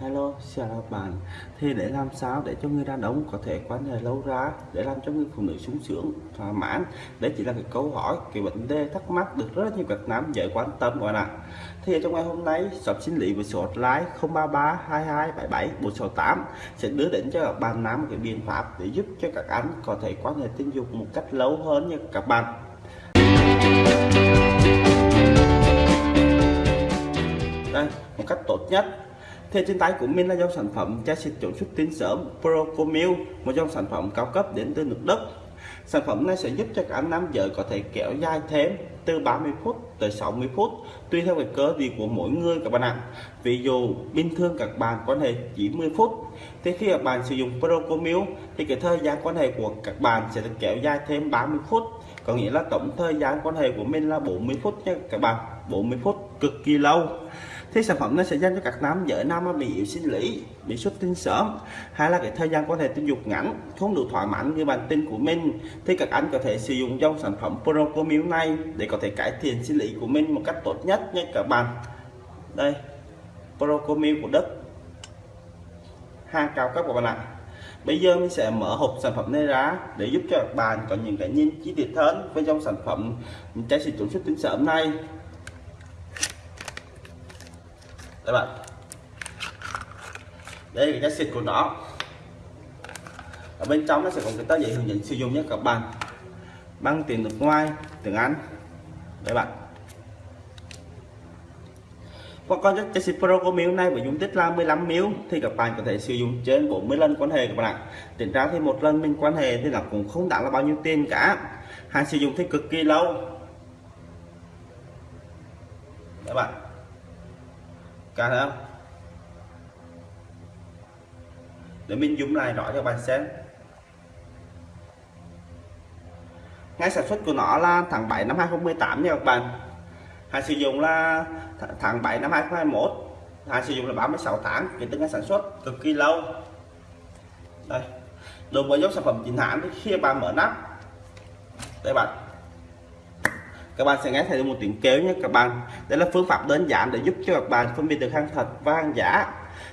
Hello, chào các bạn. Thì để làm sao để cho người đàn ông có thể quan hệ lâu ra, để làm cho người phụ nữ sung sướng, thỏa mãn, đấy chỉ là cái câu hỏi, cái vấn đề thắc mắc được rất nhiều các nam giới quan tâm các bạn ạ. Thì trong ngày hôm nay, shop sinh lý với số hotline 033 22 77 468 sẽ đưa đến cho các bạn nam một cái biện pháp để giúp cho các anh có thể quan hệ tình dục một cách lâu hơn nha các bạn. Đây, một cách tốt nhất thì trên tay của mình là dòng sản phẩm chai xịt chống xuất tinh sớm Procomil, một dòng sản phẩm cao cấp đến từ nước Đức. Sản phẩm này sẽ giúp cho cả nam giới có thể kéo dài thêm từ 30 phút tới 60 phút tùy theo cái cơ địa của mỗi người các bạn ạ. Ví dụ bình thường các bạn quan hệ chỉ 10 phút thì khi các bạn sử dụng Procomil thì cái thời gian quan hệ của các bạn sẽ được kéo dài thêm 30 phút có nghĩa là tổng thời gian quan hệ của mình là 40 phút nha các bạn 40 phút cực kỳ lâu thì sản phẩm nó sẽ dành cho các nam giới, nam bị yếu sinh lý, bị xuất tinh sớm. Hay là cái thời gian quan hệ tình dục ngắn, không đủ thỏa mãn như bản tin của mình, thì các anh có thể sử dụng dòng sản phẩm Procomil này để có thể cải thiện sinh lý của mình một cách tốt nhất nha các bạn. Đây, Procomil của Đức. Hàng cao cấp của bạn ạ. Bây giờ mình sẽ mở hộp sản phẩm này ra để giúp cho các bạn có những cái nhìn chi tiết hơn với dòng sản phẩm trái xịt chống xuất tinh sớm này các bạn. Đây là cái xịt của nó. Ở bên trong nó sẽ có cái tờ giấy hướng dẫn sử dụng nhé các bạn. Bằng tiếng nước ngoài, tiếng Anh. Đấy bạn. Qua con cái xịt Pro của miếu này với dung tích là 15 miếu thì các bạn có thể sử dụng trên 40 lần quan hệ các bạn ạ. Tính ra thì một lần mình quan hệ thì là cũng không đáng là bao nhiêu tiền cả. Hàng sử dụng thì cực kỳ lâu. Các bạn cả thấy không để mình zoom lại rõ cho bạn xem. Ngay sản xuất của nó là tháng 7 năm 2018 nha các bạn. Hàng sử dụng là tháng 7 năm 2021 hàng sử dụng là 36 tháng kể từ ngày sản xuất, cực kỳ lâu. Đây đối với dòng sản phẩm chính hãng thì khi bạn mở nắp. Đây bạn các bạn sẽ nghe thấy một tiếng kéo nhé các bạn. Đây là phương pháp đơn giản để giúp cho các bạn phân biệt được hàng thật và hàng giả.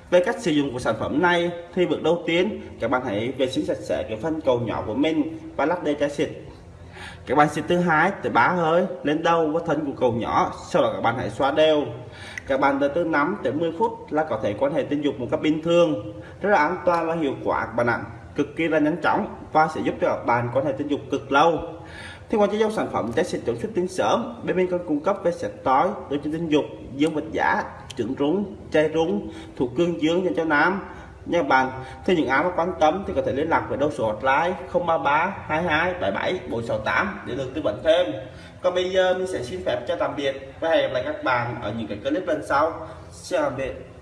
Về cách sử dụng của sản phẩm này thì bước đầu tiên, các bạn hãy vệ sinh sạch sẽ cái phân cầu nhỏ của mình và lắp đê chai xịt. Các bạn xịt thứ hai tới ba hơi lên đầu và thân của cầu nhỏ, sau đó các bạn hãy xóa đều. Các bạn từ từ 5 tới 10 phút là có thể quan hệ tình dục một cách bình thường. Rất là an toàn và hiệu quả, các bạn ạ. Cực kỳ là nhanh chóng và sẽ giúp cho các bạn quan hệ tình dục cực lâu thì ngoài cho dòng sản phẩm trái xịt chống xuất tinh sớm bên mình còn cung cấp về sạch tối đối cho tinh dục dương vật giả trứng rúng, chai rúng, thuộc cương dương dành cho nam. Nha bạn thì những ai có quan tâm thì có thể liên lạc với đầu số hotline 033 22 77 468 để được tư vấn thêm. Còn bây giờ mình sẽ xin phép cho tạm biệt và hẹn gặp lại các bạn ở những cái clip lần sau. Xin tạm biệt.